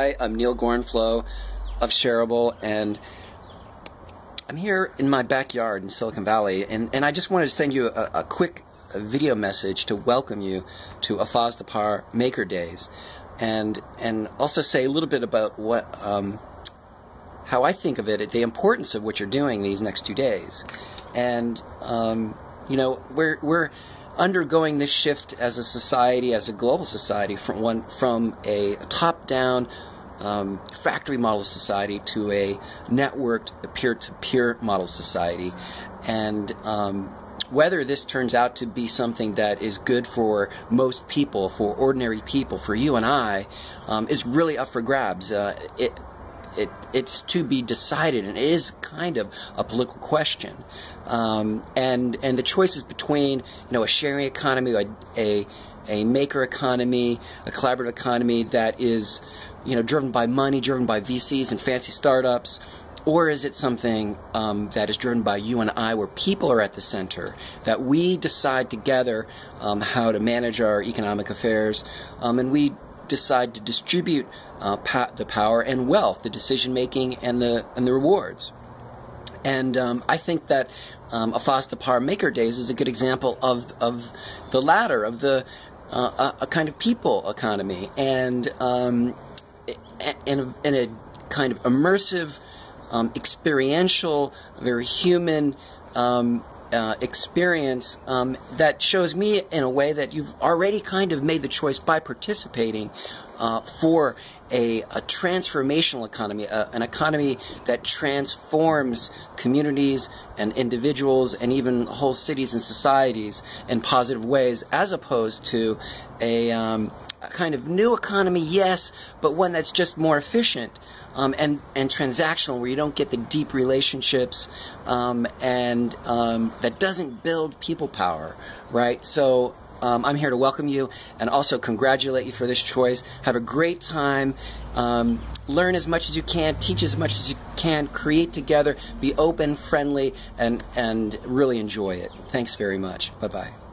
Hi, I'm Neal Gorenflo of Shareable, and I'm here in my backyard in Silicon Valley, and, and I just wanted to send you a, a quick video message to welcome you to Afaz Maker Days, and and also say a little bit about what um, how I think of it, the importance of what you're doing these next two days, and um, you know we're we're undergoing this shift as a society, as a global society, from one from a top-down um, factory model society to a networked peer-to-peer model society, and um, whether this turns out to be something that is good for most people, for ordinary people, for you and I, um, is really up for grabs. Uh, it, it, it's to be decided, and it is kind of a political question. Um, and and the choices between you know a sharing economy, a, a a maker economy, a collaborative economy that is, you know, driven by money, driven by VCs and fancy startups, or is it something um, that is driven by you and I, where people are at the center, that we decide together um, how to manage our economic affairs, um, and we decide to distribute uh, pa- the power and wealth, the decision making, and the and the rewards. And um, I think that um, Afaz Maker Days is a good example of of the latter of the uh, a, a, kind of people economy and um, in, a, in a kind of immersive, um, experiential, very human um, uh, experience um, that shows me in a way that you've already kind of made the choice by participating uh, for a, a, transformational economy, a, an economy that transforms communities and individuals and even whole cities and societies in positive ways, as opposed to a, um, a kind of new economy, yes, but one that's just more efficient. Um, and and transactional, where you don't get the deep relationships, um, and um, that doesn't build people power, right? So um, I'm here to welcome you and also congratulate you for this choice. Have a great time. Um, learn as much as you can, teach as much as you can, create together, be open, friendly, and, and really enjoy it. Thanks very much. Bye bye.